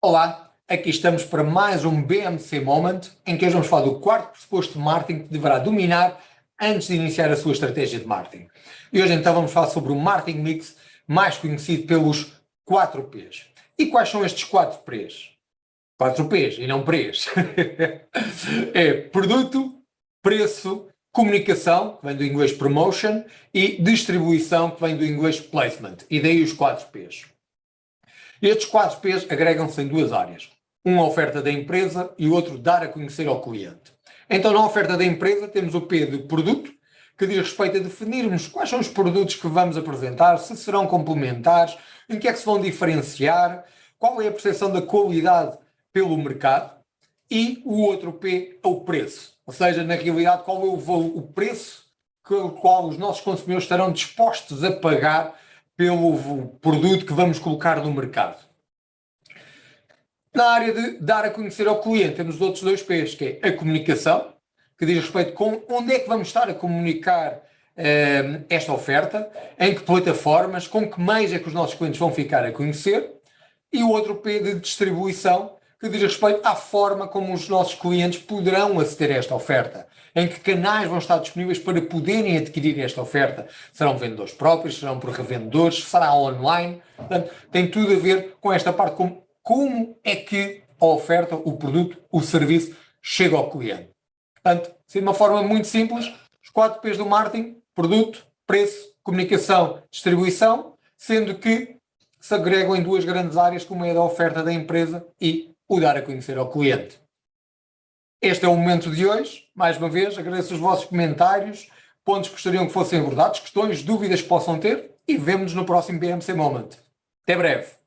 Olá, aqui estamos para mais um BMC Moment, em que hoje vamos falar do quarto pressuposto de marketing que deverá dominar antes de iniciar a sua estratégia de marketing. E hoje então vamos falar sobre o marketing mix, mais conhecido pelos 4 P's. E quais são estes 4 P's? 4 P's e não P's. é produto, preço, comunicação, que vem do inglês promotion, e distribuição, que vem do inglês placement. E daí os 4 P's. Estes quatro P's agregam-se em duas áreas. Uma oferta da empresa e o outro dar a conhecer ao cliente. Então, na oferta da empresa, temos o P de produto, que diz respeito a definirmos quais são os produtos que vamos apresentar, se serão complementares, em que é que se vão diferenciar, qual é a percepção da qualidade pelo mercado. E o outro P é o preço, ou seja, na realidade, qual é o, o preço que qual os nossos consumidores estarão dispostos a pagar pelo produto que vamos colocar no mercado. Na área de dar a conhecer ao cliente, temos os outros dois P's, que é a comunicação, que diz respeito com onde é que vamos estar a comunicar eh, esta oferta, em que plataformas, com que meios é que os nossos clientes vão ficar a conhecer, e o outro P de distribuição, que diz respeito à forma como os nossos clientes poderão aceder a esta oferta, em que canais vão estar disponíveis para poderem adquirir esta oferta. Serão vendedores próprios, serão por revendedores, será online. Portanto, tem tudo a ver com esta parte, como, como é que a oferta, o produto, o serviço chega ao cliente. Portanto, de uma forma muito simples, os quatro P's do marketing, produto, preço, comunicação, distribuição, sendo que se agregam em duas grandes áreas, como é da oferta da empresa e o dar a conhecer ao cliente. Este é o momento de hoje. Mais uma vez, agradeço os vossos comentários, pontos que gostariam que fossem abordados, questões, dúvidas que possam ter e vemo-nos no próximo BMC Moment. Até breve!